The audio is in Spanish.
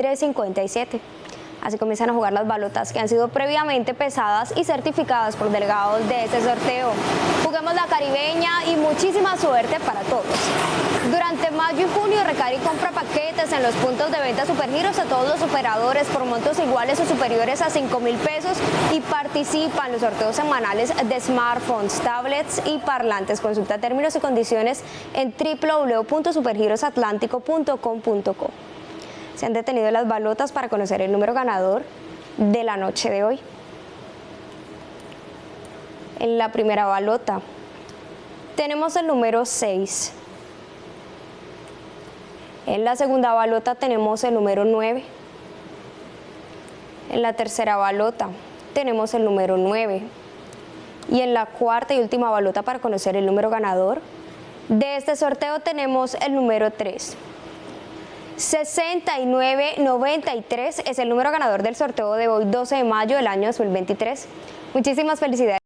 357. Así comienzan a jugar las balotas que han sido previamente pesadas y certificadas por delegados de este sorteo. Juguemos la caribeña y muchísima suerte para todos. Durante mayo y junio Recari compra paquetes en los puntos de venta Supergiros a todos los operadores por montos iguales o superiores a 5 mil pesos y participa en los sorteos semanales de smartphones, tablets y parlantes. Consulta términos y condiciones en www.supergirosatlántico.com.co se han detenido las balotas para conocer el número ganador de la noche de hoy. En la primera balota tenemos el número 6. En la segunda balota tenemos el número 9. En la tercera balota tenemos el número 9. Y en la cuarta y última balota para conocer el número ganador de este sorteo tenemos el número 3. 6993 es el número ganador del sorteo de hoy 12 de mayo del año 2023. Muchísimas felicidades.